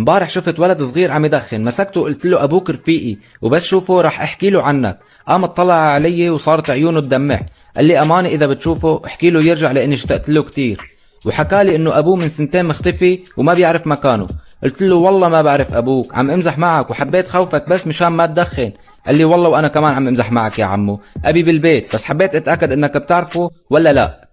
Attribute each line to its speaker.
Speaker 1: امبارح شفت ولد صغير عم يدخن. مسكته وقلت له أبوك رفيقي وبس شوفه رح أحكي له عنك. قام اطلع علي وصارت عيونه تدمع قال لي امانه إذا بتشوفه احكي له يرجع لأني اشتقت له كثير وحكى لي إنه أبوه من سنتين مختفي وما بيعرف مكانه. قلت له والله ما بعرف أبوك عم امزح معك وحبيت خوفك بس مشان ما تدخن. قال لي والله وأنا كمان عم امزح معك يا عمو. أبي بالبيت بس حبيت أتأكد إنك بتعرفه ولا لا.